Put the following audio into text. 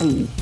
Mm.